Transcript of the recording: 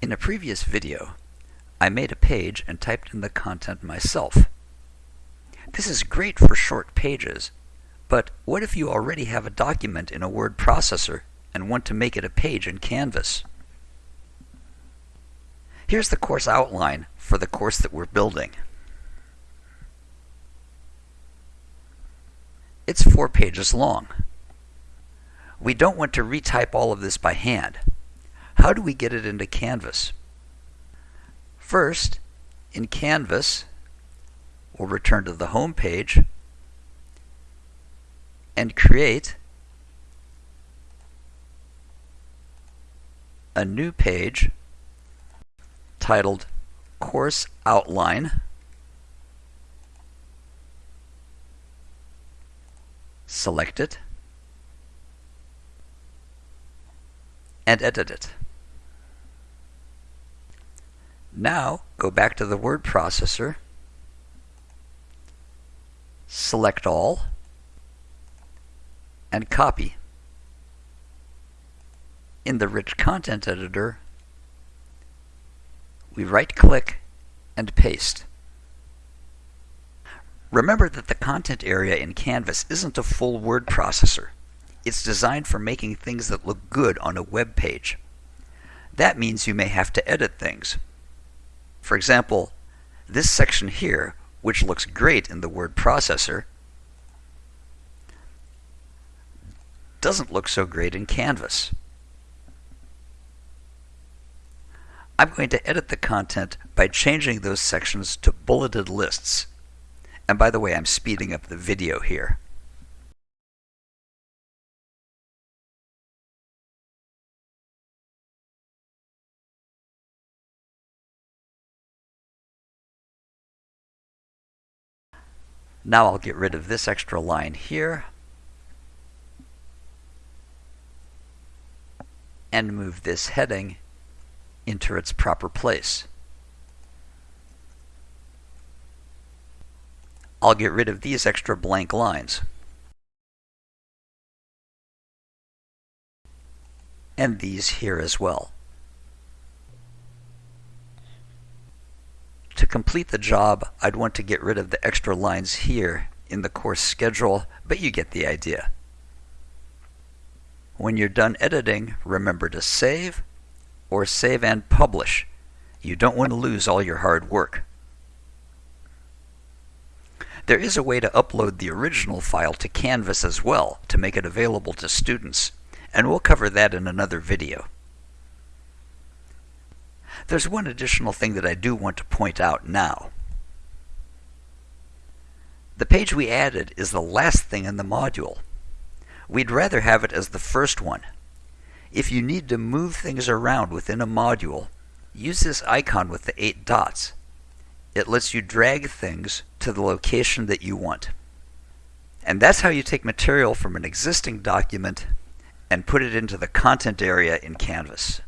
In a previous video, I made a page and typed in the content myself. This is great for short pages, but what if you already have a document in a word processor and want to make it a page in Canvas? Here's the course outline for the course that we're building. It's four pages long. We don't want to retype all of this by hand. How do we get it into Canvas? First, in Canvas, we'll return to the home page and create a new page titled Course Outline. Select it and edit it. Now, go back to the word processor, select all, and copy. In the Rich Content Editor, we right-click and paste. Remember that the content area in Canvas isn't a full word processor. It's designed for making things that look good on a web page. That means you may have to edit things. For example, this section here, which looks great in the word processor, doesn't look so great in Canvas. I'm going to edit the content by changing those sections to bulleted lists. And by the way, I'm speeding up the video here. Now I'll get rid of this extra line here and move this heading into its proper place. I'll get rid of these extra blank lines. And these here as well. Complete the job, I'd want to get rid of the extra lines here in the course schedule, but you get the idea. When you're done editing, remember to save or save and publish. You don't want to lose all your hard work. There is a way to upload the original file to Canvas as well to make it available to students, and we'll cover that in another video. There's one additional thing that I do want to point out now. The page we added is the last thing in the module. We'd rather have it as the first one. If you need to move things around within a module, use this icon with the eight dots. It lets you drag things to the location that you want. And that's how you take material from an existing document and put it into the content area in Canvas.